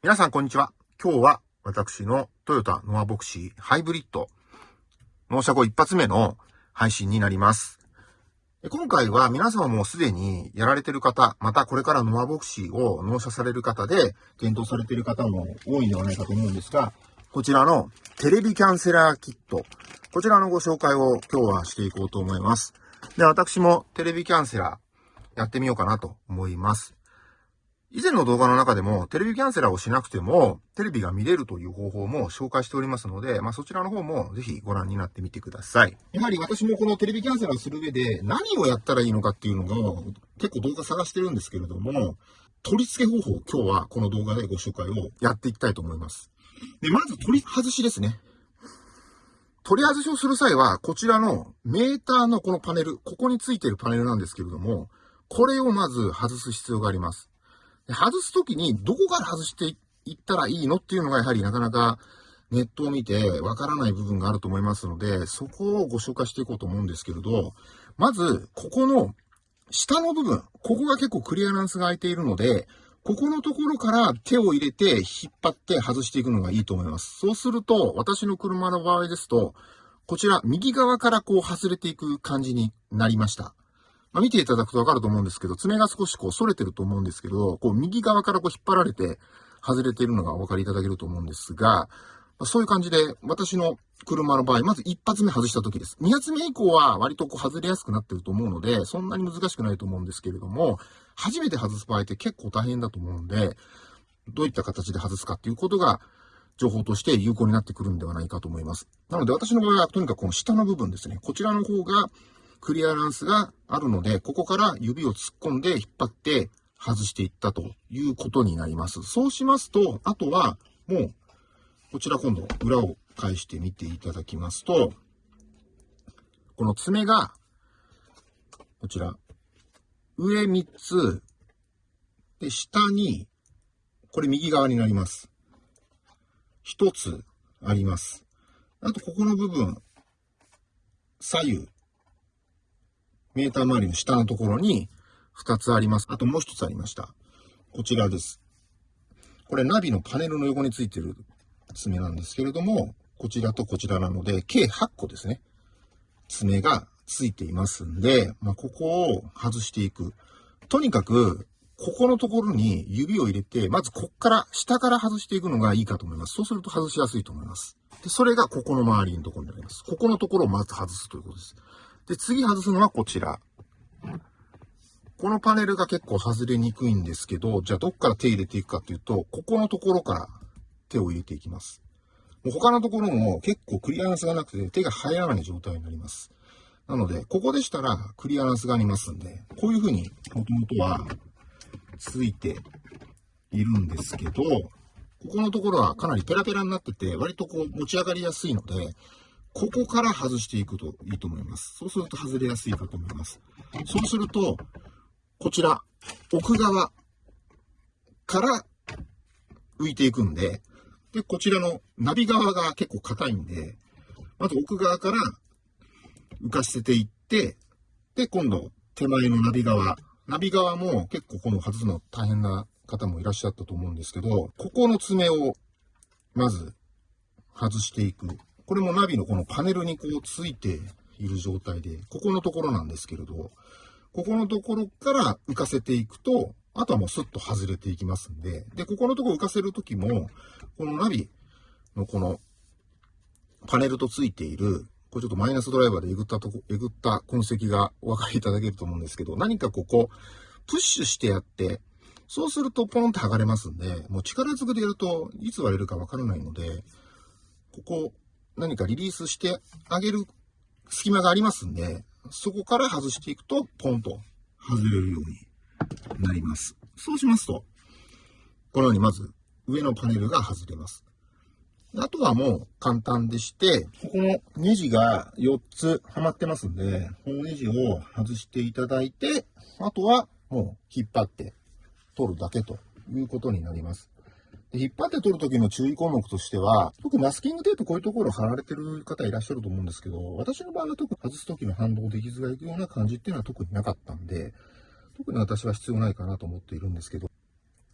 皆さんこんにちは。今日は私のトヨタノアボクシーハイブリッド納車後一発目の配信になります。今回は皆様もすでにやられてる方、またこれからノアボクシーを納車される方で検討されている方も多いんではないかと思うんですが、こちらのテレビキャンセラーキット、こちらのご紹介を今日はしていこうと思います。で、私もテレビキャンセラーやってみようかなと思います。以前の動画の中でも、テレビキャンセラーをしなくても、テレビが見れるという方法も紹介しておりますので、まあそちらの方もぜひご覧になってみてください。やはり私もこのテレビキャンセラーをする上で、何をやったらいいのかっていうのが、結構動画探してるんですけれども、取り付け方法今日はこの動画でご紹介をやっていきたいと思います。で、まず取り外しですね。取り外しをする際は、こちらのメーターのこのパネル、ここについてるパネルなんですけれども、これをまず外す必要があります。外すときにどこから外していったらいいのっていうのがやはりなかなかネットを見てわからない部分があると思いますので、そこをご紹介していこうと思うんですけれど、まず、ここの下の部分、ここが結構クリアランスが空いているので、ここのところから手を入れて引っ張って外していくのがいいと思います。そうすると、私の車の場合ですと、こちら右側からこう外れていく感じになりました。まあ、見ていただくとわかると思うんですけど、爪が少しこう反れてると思うんですけど、こう右側からこう引っ張られて外れているのがお分かりいただけると思うんですが、ま、そういう感じで、私の車の場合、まず一発目外した時です。二発目以降は割とこう外れやすくなってると思うので、そんなに難しくないと思うんですけれども、初めて外す場合って結構大変だと思うんで、どういった形で外すかっていうことが、情報として有効になってくるんではないかと思います。なので私の場合はとにかくこの下の部分ですね。こちらの方がクリアランスがあるので、ここから指を突っ込んで引っ張って外していったということになります。そうしますと、あとはもう、こちら今度裏を返してみていただきますと、この爪が、こちら、上3つ、で、下に、これ右側になります。1つあります。あと、ここの部分、左右、メーター周りの下のところに2つあります。あともう1つありました。こちらです。これナビのパネルの横についてる爪なんですけれども、こちらとこちらなので、計8個ですね。爪がついていますんで、まあ、ここを外していく。とにかく、ここのところに指を入れて、まずこっから、下から外していくのがいいかと思います。そうすると外しやすいと思います。で、それがここの周りのところになります。ここのところをまず外すということです。で、次外すのはこちら。このパネルが結構外れにくいんですけど、じゃあどっから手入れていくかっていうと、ここのところから手を入れていきます。もう他のところも結構クリアランスがなくて手が入らない状態になります。なので、ここでしたらクリアランスがありますんで、こういう風にもともとはついているんですけど、ここのところはかなりペラペラになってて、割とこう持ち上がりやすいので、ここから外していくといいと思います。そうすると外れやすいかと思います。そうすると、こちら、奥側から浮いていくんで、で、こちらのナビ側が結構硬いんで、まず奥側から浮かせていって、で、今度手前のナビ側。ナビ側も結構この外すの大変な方もいらっしゃったと思うんですけど、ここの爪をまず外していく。これもナビのこのパネルにこうついている状態で、ここのところなんですけれど、ここのところから浮かせていくと、あとはもうスッと外れていきますんで、で、ここのところ浮かせるときも、このナビのこのパネルとついている、これちょっとマイナスドライバーでえぐったとこ、えぐった痕跡がお分かりいただけると思うんですけど、何かここ、プッシュしてやって、そうするとポンって剥がれますんで、もう力ずくでやるといつ割れるかわからないので、ここ、何かリリースしてあげる隙間がありますんで、そこから外していくと、ポンと外れるようになります。そうしますと、このようにまず上のパネルが外れます。あとはもう簡単でして、ここのネジが4つはまってますんで、このネジを外していただいて、あとはもう引っ張って取るだけということになります。で引っ張って取るときの注意項目としては、特にマスキングテープこういうところ貼られてる方いらっしゃると思うんですけど、私の場合は特に外すときの反動で傷がいくような感じっていうのは特になかったんで、特に私は必要ないかなと思っているんですけど、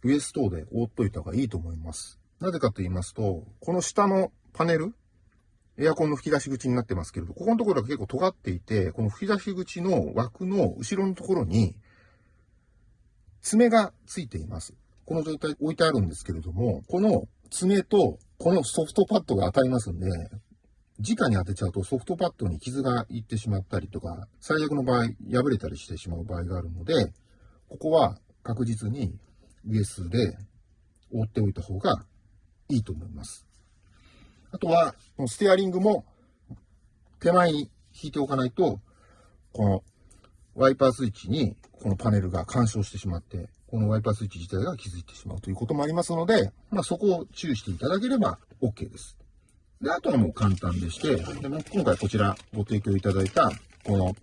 ウエストで覆っといた方がいいと思います。なぜかと言いますと、この下のパネル、エアコンの吹き出し口になってますけれど、ここのところが結構尖っていて、この吹き出し口の枠の後ろのところに、爪がついています。この状態置いてあるんですけれども、この爪とこのソフトパッドが当たりますんで、直に当てちゃうとソフトパッドに傷がいってしまったりとか、最悪の場合破れたりしてしまう場合があるので、ここは確実にウエスで覆っておいた方がいいと思います。あとは、ステアリングも手前に引いておかないと、このワイパースイッチにこのパネルが干渉してしまって、このワイパースイッチ自体が気づいてしまうということもありますので、まあ、そこを注意していただければ OK です。で、あとはもう簡単でして、で今回こちらご提供いただいた、この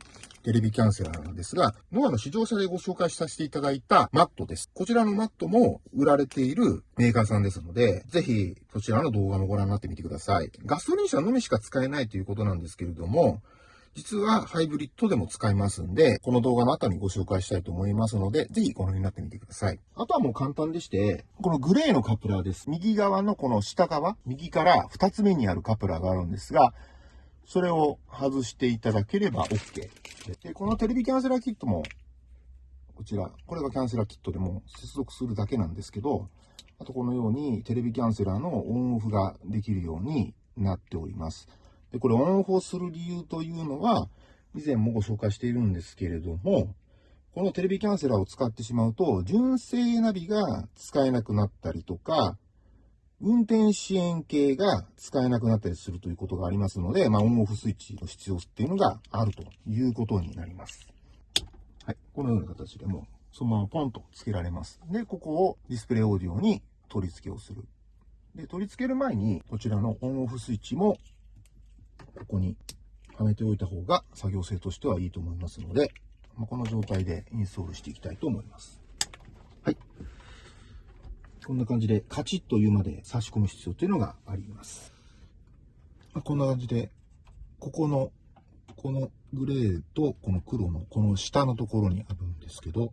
テレビキャンセラーなんですが、ノアの試乗車でご紹介させていただいたマットです。こちらのマットも売られているメーカーさんですので、ぜひそちらの動画もご覧になってみてください。ガソリン車のみしか使えないということなんですけれども、実はハイブリッドでも使えますんで、この動画の後にご紹介したいと思いますので、ぜひご覧になってみてください。あとはもう簡単でして、このグレーのカプラーです。右側のこの下側、右から2つ目にあるカプラーがあるんですが、それを外していただければ OK。で、このテレビキャンセラーキットも、こちら、これがキャンセラーキットでも接続するだけなんですけど、あとこのようにテレビキャンセラーのオンオフができるようになっております。で、これオンオフをする理由というのは、以前もご紹介しているんですけれども、このテレビキャンセラーを使ってしまうと、純正ナビが使えなくなったりとか、運転支援系が使えなくなったりするということがありますので、まあ、オンオフスイッチの必要っていうのがあるということになります。はい。このような形でも、そのままポンと付けられます。で、ここをディスプレイオーディオに取り付けをする。で、取り付ける前に、こちらのオンオフスイッチもここにはめておいた方が作業性としてはいいと思いますので、まこの状態でインストールしていきたいと思います。はい。こんな感じでカチッというまで差し込む必要というのがあります。まあ、こんな感じで、ここの、このグレーとこの黒のこの下のところにあるんですけど、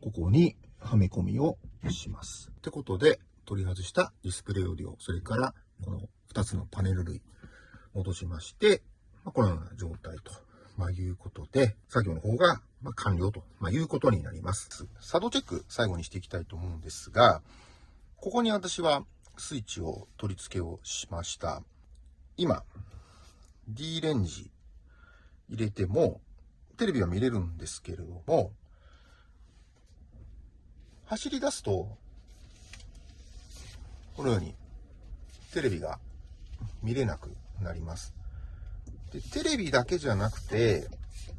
ここにはめ込みをします。ってことで、取り外したディスプレイオーディオ、それからこの2つのパネル類、戻しまして、まあ、このような状態と、まあ、いうことで、作業の方が、まあ、完了と、まあ、いうことになります。作動チェック、最後にしていきたいと思うんですが、ここに私はスイッチを取り付けをしました。今、D レンジ入れても、テレビは見れるんですけれども、走り出すと、このようにテレビが見れなくなります。で、テレビだけじゃなくて、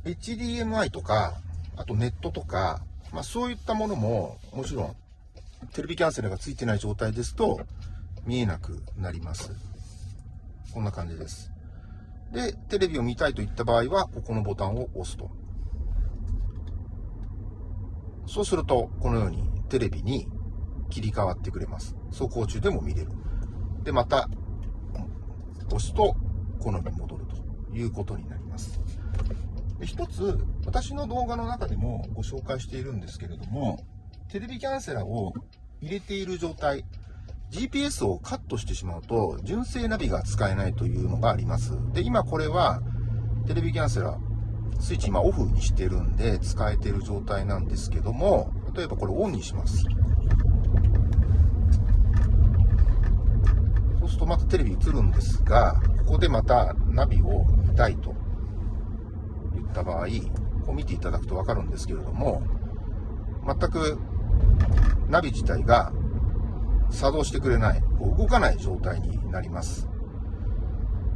HDMI とか、あとネットとか、まあそういったものも、もちろん、テレビキャンセルがついてない状態ですと、見えなくなります。こんな感じです。で、テレビを見たいといった場合は、ここのボタンを押すと。そうすると、このようにテレビに切り替わってくれます。走行中でも見れる。で、また、押すと、このように戻るということになります。で一つ、私の動画の中でもご紹介しているんですけれども、テレビキャンセラーを入れている状態、GPS をカットしてしまうと、純正ナビが使えないというのがあります。で、今これは、テレビキャンセラー、スイッチ今オフにしてるんで使えてる状態なんですけども、例えばこれオンにします。そうするとまたテレビ映るんですが、ここでまたナビを見たいと言った場合、こう見ていただくとわかるんですけれども、全くナビ自体が作動してくれない、こう動かない状態になります。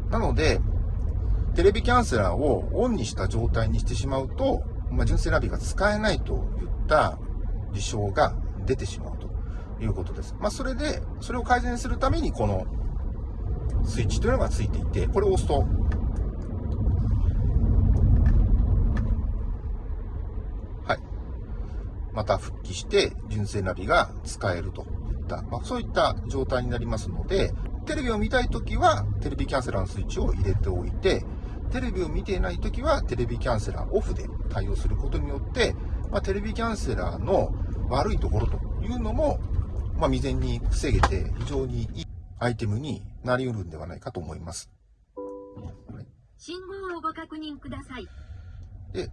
なので、テレビキャンセラーをオンにした状態にしてしまうと、まあ、純正ナビが使えないといった事象が出てしまうということです。まあ、それで、それを改善するために、このスイッチというのがついていて、これを押すと、はい。また復帰して、純正ナビが使えるといった、まあ、そういった状態になりますので、テレビを見たいときは、テレビキャンセラーのスイッチを入れておいて、テレビを見ていないときは、テレビキャンセラーオフで対応することによって、まあ、テレビキャンセラーの悪いところというのも、まあ、未然に防げて非常にいいアイテムになり得るんではないかと思います。信号をご確認ください。で、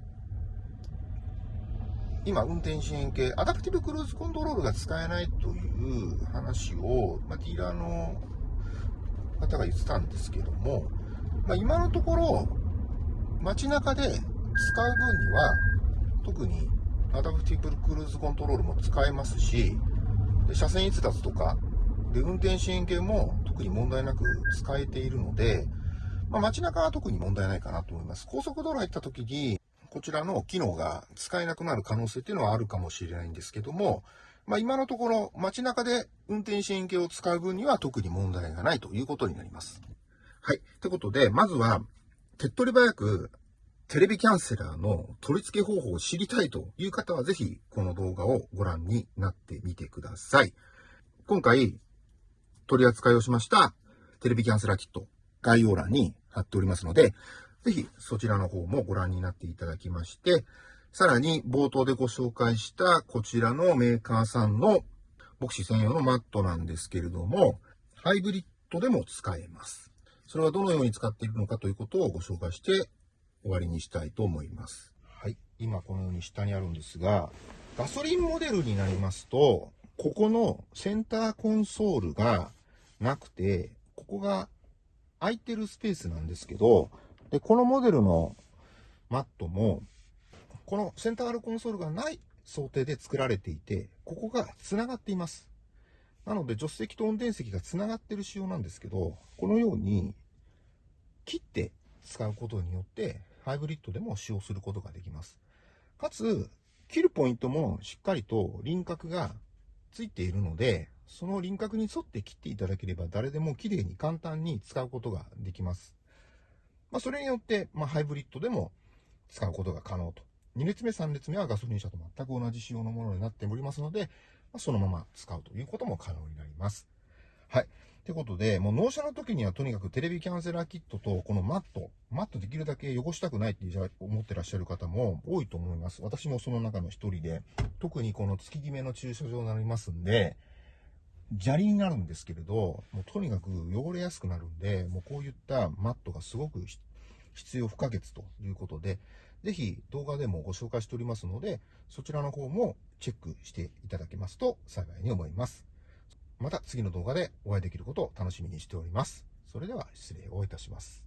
今、運転支援系、アダプティブクルーズコントロールが使えないという話を、まあ、ディーラーの方が言ってたんですけども、まあ、今のところ、街中で使う分には、特にアダプティブクルーズコントロールも使えますし、で車線逸脱とか、で、運転支援系も特に問題なく使えているので、まあ、街中は特に問題ないかなと思います。高速道路入った時に、こちらの機能が使えなくなる可能性っていうのはあるかもしれないんですけども、まあ、今のところ街中で運転支援系を使う分には特に問題がないということになります。はい。ってことで、まずは、手っ取り早くテレビキャンセラーの取り付け方法を知りたいという方はぜひこの動画をご覧になってみてください。今回取り扱いをしましたテレビキャンセラーキット概要欄に貼っておりますので、ぜひそちらの方もご覧になっていただきまして、さらに冒頭でご紹介したこちらのメーカーさんの牧師専用のマットなんですけれども、ハイブリッドでも使えます。それはどのように使っているのかということをご紹介して終わりにしたいと思います。はい。今このように下にあるんですが、ガソリンモデルになりますと、ここのセンターコンソールがなくて、ここが空いてるスペースなんですけど、で、このモデルのマットも、このセンターコンソールがない想定で作られていて、ここが繋がっています。なので、助手席と運転席が繋がってる仕様なんですけど、このように切って使うことによって、ハイブリッドでも使用することができます。かつ、切るポイントもしっかりと輪郭がついているので、その輪郭に沿って切っていただければ誰でも綺麗に簡単に使うことができます。まあ、それによって、まあ、ハイブリッドでも使うことが可能と。2列目、3列目はガソリン車と全く同じ仕様のものになっておりますので、まあ、そのまま使うということも可能になります。はい。ってことで、もう納車の時にはとにかくテレビキャンセラーキットとこのマット、マットできるだけ汚したくないって思ってらっしゃる方も多いと思います。私もその中の一人で、特にこの月決めの駐車場になりますんで、砂利になるんですけれど、もうとにかく汚れやすくなるんで、もうこういったマットがすごく必要不可欠ということで、ぜひ動画でもご紹介しておりますので、そちらの方もチェックしていただけますと幸いに思います。また次の動画でお会いできることを楽しみにしております。それでは失礼をいたします。